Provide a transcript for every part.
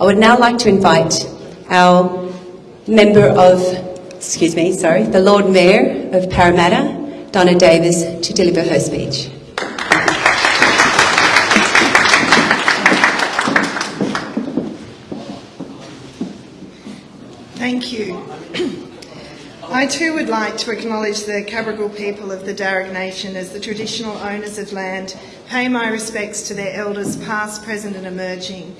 I would now like to invite our member of, excuse me, sorry, the Lord Mayor of Parramatta, Donna Davis, to deliver her speech. Thank you. I too would like to acknowledge the Cabral people of the Darug Nation as the traditional owners of land, pay my respects to their elders past, present and emerging.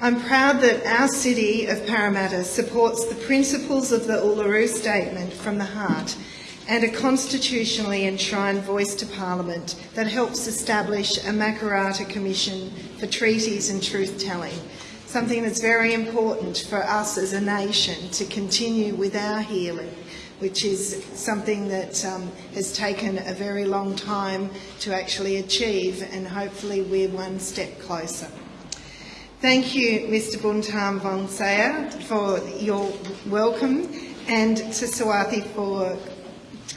I'm proud that our city of Parramatta supports the principles of the Uluru Statement from the Heart and a constitutionally enshrined voice to Parliament that helps establish a Makarrata Commission for treaties and truth-telling something that's very important for us as a nation to continue with our healing, which is something that um, has taken a very long time to actually achieve, and hopefully we're one step closer. Thank you, Mr Buntam Vongsaya, for your welcome, and to Swathi for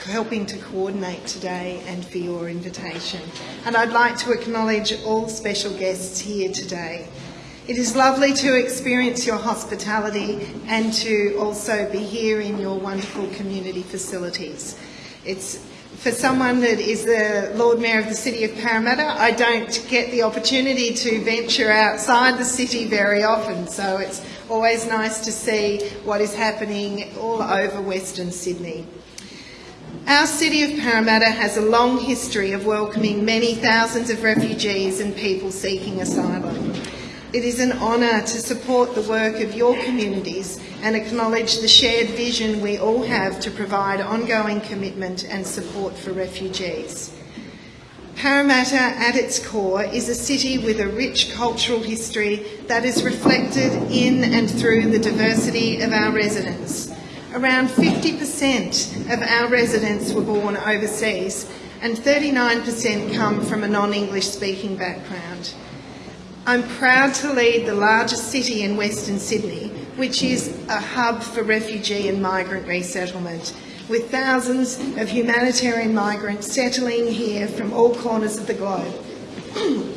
helping to coordinate today and for your invitation. And I'd like to acknowledge all special guests here today. It is lovely to experience your hospitality and to also be here in your wonderful community facilities. It's for someone that is the Lord Mayor of the City of Parramatta, I don't get the opportunity to venture outside the city very often, so it's always nice to see what is happening all over Western Sydney. Our City of Parramatta has a long history of welcoming many thousands of refugees and people seeking asylum. It is an honour to support the work of your communities and acknowledge the shared vision we all have to provide ongoing commitment and support for refugees. Parramatta at its core is a city with a rich cultural history that is reflected in and through the diversity of our residents. Around 50% of our residents were born overseas and 39% come from a non-English speaking background. I'm proud to lead the largest city in Western Sydney, which is a hub for refugee and migrant resettlement, with thousands of humanitarian migrants settling here from all corners of the globe,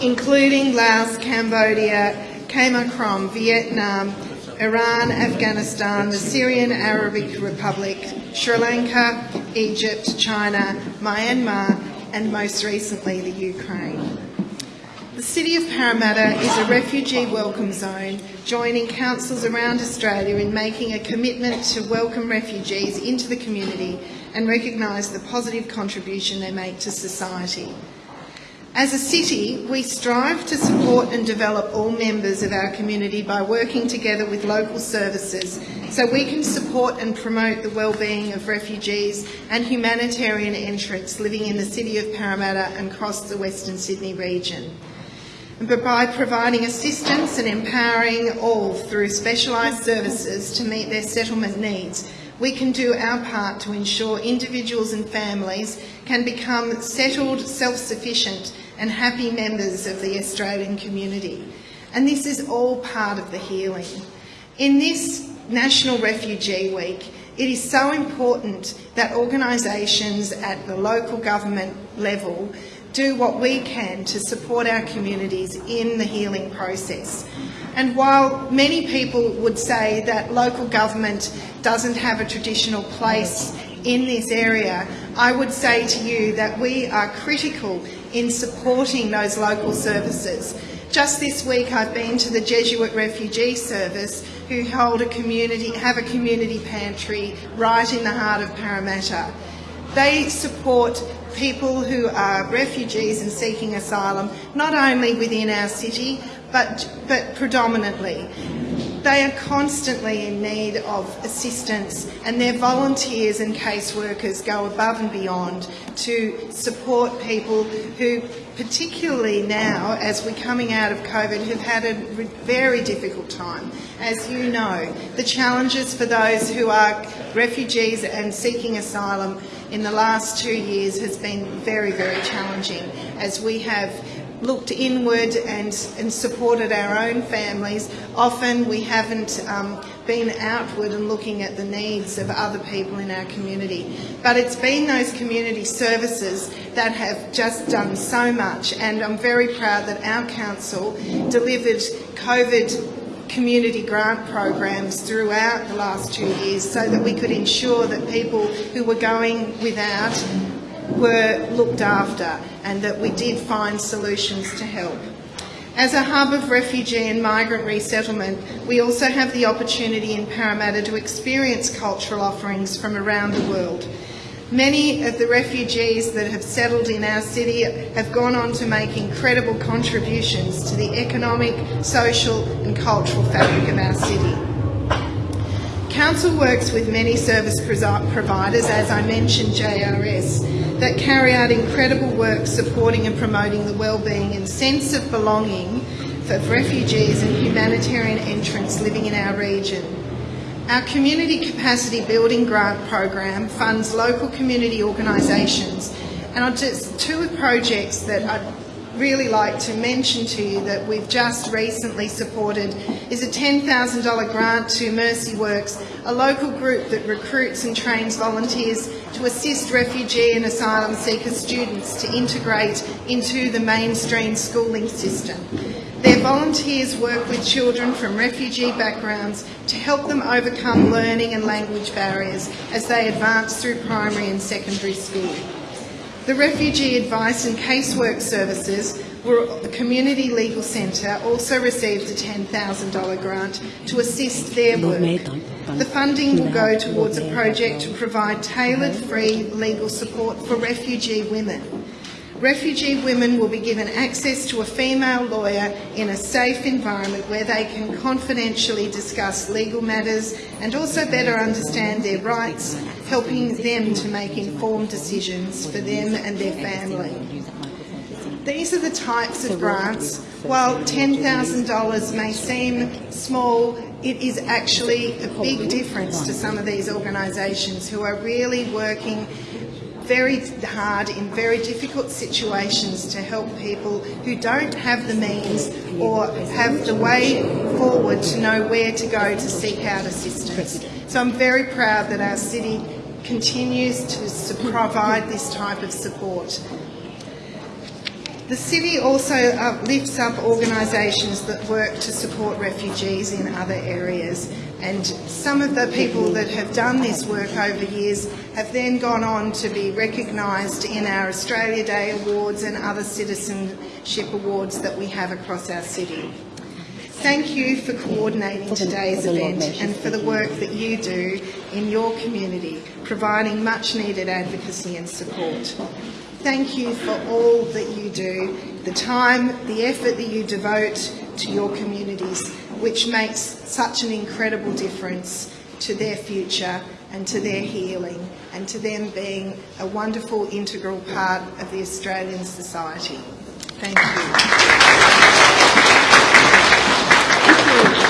including Laos, Cambodia, Khmer Krom, Vietnam, Iran, Afghanistan, the Syrian Arabic Republic, Sri Lanka, Egypt, China, Myanmar, and most recently the Ukraine. The City of Parramatta is a refugee welcome zone, joining councils around Australia in making a commitment to welcome refugees into the community and recognise the positive contribution they make to society. As a city, we strive to support and develop all members of our community by working together with local services so we can support and promote the well-being of refugees and humanitarian entrants living in the City of Parramatta and across the Western Sydney region but by providing assistance and empowering all through specialised services to meet their settlement needs, we can do our part to ensure individuals and families can become settled, self-sufficient and happy members of the Australian community. And this is all part of the healing. In this National Refugee Week, it is so important that organisations at the local government level do what we can to support our communities in the healing process. And while many people would say that local government doesn't have a traditional place in this area, I would say to you that we are critical in supporting those local services. Just this week I've been to the Jesuit Refugee Service who hold a community, have a community pantry right in the heart of Parramatta. They support people who are refugees and seeking asylum, not only within our city, but, but predominantly. They are constantly in need of assistance and their volunteers and caseworkers go above and beyond to support people who, particularly now as we're coming out of COVID, have had a very difficult time. As you know, the challenges for those who are refugees and seeking asylum in the last two years has been very, very challenging as we have looked inward and, and supported our own families. Often we haven't um, been outward and looking at the needs of other people in our community. But it's been those community services that have just done so much, and I'm very proud that our council delivered COVID community grant programs throughout the last two years so that we could ensure that people who were going without were looked after and that we did find solutions to help. As a hub of refugee and migrant resettlement, we also have the opportunity in Parramatta to experience cultural offerings from around the world. Many of the refugees that have settled in our city have gone on to make incredible contributions to the economic, social and cultural fabric of our city. Council works with many service providers, as I mentioned JRS, that carry out incredible work supporting and promoting the well-being and sense of belonging for refugees and humanitarian entrants living in our region. Our Community Capacity Building Grant program funds local community organisations and I'll just two projects that I'd really like to mention to you that we've just recently supported is a $10,000 grant to Mercy Works, a local group that recruits and trains volunteers to assist refugee and asylum seeker students to integrate into the mainstream schooling system. Their volunteers work with children from refugee backgrounds to help them overcome learning and language barriers as they advance through primary and secondary school. The Refugee Advice and Casework Services were the Community Legal Centre also received a $10,000 grant to assist their work. The funding will go towards a project to provide tailored free legal support for refugee women. Refugee women will be given access to a female lawyer in a safe environment where they can confidentially discuss legal matters and also better understand their rights, helping them to make informed decisions for them and their family. These are the types of grants. While $10,000 may seem small, it is actually a big difference to some of these organisations who are really working very hard in very difficult situations to help people who don't have the means or have the way forward to know where to go to seek out assistance. So I'm very proud that our city continues to provide this type of support. The city also lifts up organisations that work to support refugees in other areas and some of the people that have done this work over years have then gone on to be recognised in our Australia Day Awards and other citizenship awards that we have across our city. Thank you for coordinating today's event and for the work that you do in your community, providing much needed advocacy and support. Thank you for all that you do, the time, the effort that you devote to your communities, which makes such an incredible difference to their future and to their healing and to them being a wonderful integral part of the Australian society. Thank you. Thank you.